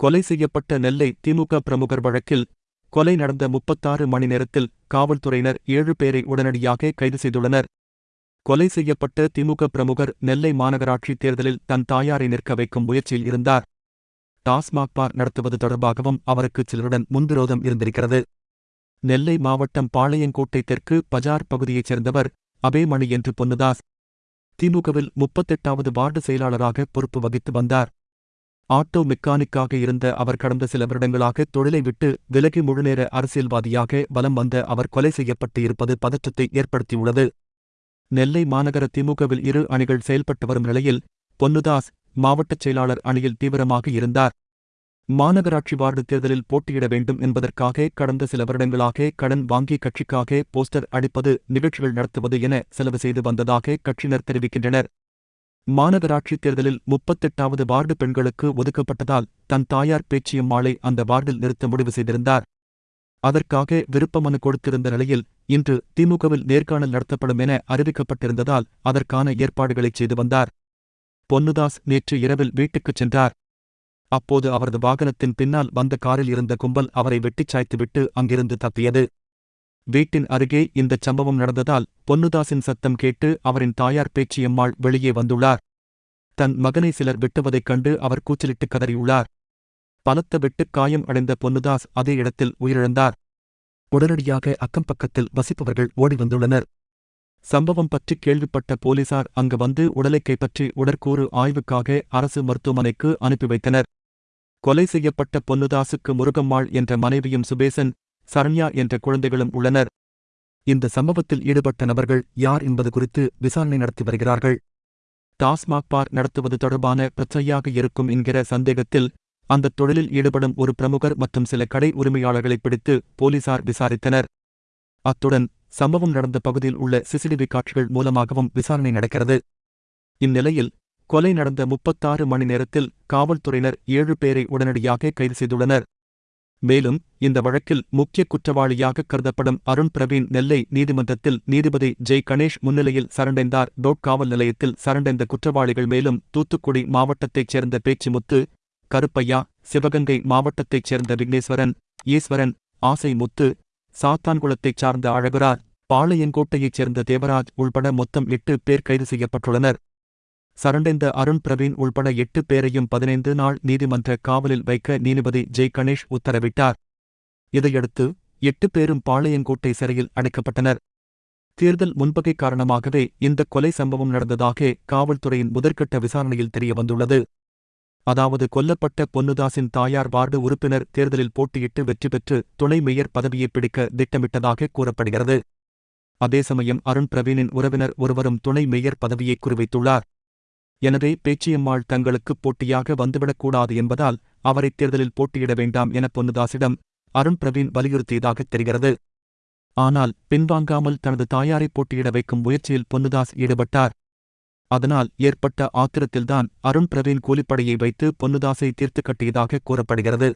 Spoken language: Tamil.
கொலை செய்யப்பட்ட நெல்லை திமுக பிரமுகர் வழக்கில் கொலை நடந்த முப்பத்தாறு மணி நேரத்தில் காவல்துறையினர் ஏழு பேரை உடனடியாக கைது செய்துள்ளனர். கொலை செய்யப்பட்ட திமுக பிரமுகர் நெல்லை மாநகராட்சி தேர்தலில் தன் தாயாரை நிற்க வைக்கும் முயற்சியில் இருந்தார். டாஸ்மாக் பார் நடத்துவது தொடர்பாகவும் அவருக்கு சிலருடன் முன்விரோதம் இருந்திருக்கிறது. நெல்லை மாவட்டம் பாளையங்கோட்டை தெற்கு பஜார் பகுதியைச் சேர்ந்தவர் அபேமணி என்று பொன்னுதாஸ். திமுகவில் முப்பத்தெட்டாவது வார்டு செயலாளராக பொறுப்பு வகித்து வந்தார். ஆட்டோ மெக்கானிக்காக இருந்த அவர் கடந்த சில வருடங்களாக தொழிலை விட்டு விலகி முழுநேர அரசியல்வாதியாக வலம் வந்த அவர் கொலை செய்யப்பட்டு இருப்பது பதற்றத்தை ஏற்படுத்தியுள்ளது. நெல்லை மாநகர திமுகவில் இரு அணிகள் செயல்பட்டு வரும் நிலையில் பொன்னுதாஸ் மாவட்டச் செயலாளர் அணியில் தீவிரமாக இருந்தார். மாநகராட்சி வார்டு தேர்தலில் போட்டியிட வேண்டும் என்பதற்காக கடந்த சில வருடங்களாக கடன் வாங்கி கட்சிக்காக போஸ்டர் அடிப்பது நிகழ்ச்சிகள் நடத்துவது என செலவு செய்து வந்ததாக கட்சியினர் தெரிவிக்கின்றனர். மாநகராட்சி தேர்தலில் முப்பத்தெட்டாவது வார்டு பெண்களுக்கு ஒதுக்கப்பட்டதால் தன் தாயார் பேச்சியம்மாளை அந்த வார்டில் நிறுத்த முடிவு செய்திருந்தார். அதற்காக விருப்பமனு கொடுத்திருந்த நிலையில் இன்று திமுகவில் நேர்காணல் நடத்தப்படும் என அறிவிக்கப்பட்டிருந்ததால் அதற்கான ஏற்பாடுகளைச் செய்து வந்தார். பொன்னுதாஸ் நேற்று இரவில் வீட்டுக்குச் சென்றார். அப்போது அவரது வாகனத்தின் பின்னால் வந்த காரில் இருந்த கும்பல் அவரை வெட்டிச் சாய்த்துவிட்டு அங்கிருந்து தப்பியது. வீட்டின் அருகே இந்தச் சம்பவம் நடந்ததால் பொன்னுதாசின் சத்தம் கேட்டு அவரின் தாயார் பேச்சியம்மாள் வெளியே வந்துள்ளார். தன் மகனை சிலர் வெட்டுவதைக் கண்டு அவர் கூச்சலிட்டு கதறியுள்ளார். பலத்த வெட்டுக் காயம் அடைந்த பொன்னுதாஸ் அதே இடத்தில் உயிரிழந்தார். உடனடியாக அக்கம் பக்கத்தில் வசிப்பவர்கள் ஓடி வந்துள்ளனர். சம்பவம் பற்றி கேள்விப்பட்ட போலீசார் அங்கு வந்து உடலை கைப்பற்றி உடற்கூறு ஆய்வுக்காக அரசு மருத்துவமனைக்கு அனுப்பி வைத்தனர். கொலை செய்யப்பட்ட பொன்னுதாசுக்கு முருகம்மாள் என்ற மனைவியும் சுபேசன் சரண்யா என்ற குழந்தைகளும் உள்ளனர். இந்த சம்பவத்தில் ஈடுபட்ட நபர்கள் யார் என்பது குறித்து விசாரணை நடத்தி வருகிறார்கள். டாஸ்மாக் பார் நடத்துவது தொடர்பான பிரச்சனையாக இருக்கும் என்கிற சந்தேகத்தில் அந்த தொழிலில் ஈடுபடும் ஒரு பிரமுகர் மற்றும் சில கடை உரிமையாளர்களை பிடித்து போலீசார் விசாரித்தனர். அத்துடன் சம்பவம் நடந்த பகுதியில் உள்ள சிசிடிவி காட்சிகள் மூலமாகவும் விசாரணை நடக்கிறது. இந்நிலையில் கொலை நடந்த முப்பத்தாறு மணி நேரத்தில் காவல்துறையினர் ஏழு பேரை உடனடியாக கைது செய்துள்ளனர். மேலும் இந்த வழக்கில் முக்கிய குற்றவாளியாக கருதப்படும் அருண் பிரவீன் நெல்லை நீதிமன்றத்தில் நீதிபதி ஜெய் கணேஷ் முன்னிலையில் சரண்டைந்தார். டோட் காவல் நிலையத்தில் சரண்டைந்த குற்றவாளிகள் மேலும் தூத்துக்குடி மாவட்டத்தைச் சேர்ந்த பேச்சுமுத்து கருப்பையா சிவகங்கை மாவட்டத்தைச் சேர்ந்த விக்னேஸ்வரன் ஈஸ்வரன் ஆசை முத்து சாத்தான்குளத்தைச் சார்ந்த அழகுரார் பாளையங்கோட்டையைச் சேர்ந்த தேவராஜ் உள்பட மொத்தம் எட்டு பேர் கைது செய்யப்பட்டுள்ளனர். சரண்டைந்த அருண் பிரவீன் உள்பட எட்டு பேரையும் பதினைந்து நாள் நீதிமன்ற காவலில் வைக்க நீதிபதி ஜெய் கணேஷ் உத்தரவிட்டார். இதையடுத்து எட்டு பேரும் பாளையங்கோட்டை சிறையில் அடைக்கப்பட்டனர். தேர்தல் முன்பகை காரணமாகவே இந்த கொலை சம்பவம் நடந்ததாக காவல்துறையின் முதற்கட்ட விசாரணையில் தெரியவந்துள்ளது. அதாவது கொல்லப்பட்ட பொன்னுதாசின் தாயார் வார்டு உறுப்பினர் தேர்தலில் போட்டியிட்டு வெற்றி பெற்று துணை மேயர் பதவியை பிடிக்க திட்டமிட்டதாக கூறப்படுகிறது. அதே சமயம் அருண் பிரவீனின் உறவினர் ஒருவரும் துணை மேயர் பதவியை குறிவைத்துள்ளார். எனவே பேச்சியம்மாள் தங்களுக்கு போட்டியாக வந்துவிடக்கூடாது என்பதால் அவரை தேர்தலில் போட்டியிட வேண்டாம் என பொன்னுதாசிடம் அருண் பிரவீன் வலியுறுத்தியதாக தெரிகிறது. ஆனால் பின்வாங்காமல் தனது தாயாரை போட்டியிட வைக்கும் முயற்சியில் பொன்னுதாஸ் ஈடுபட்டார். அதனால் ஏற்பட்ட ஆத்திரத்தில்தான் அருண் பிரவீன் கூலிப்படையை வைத்து பொன்னுதாசை தீர்த்து கட்டியதாக கூறப்படுகிறது.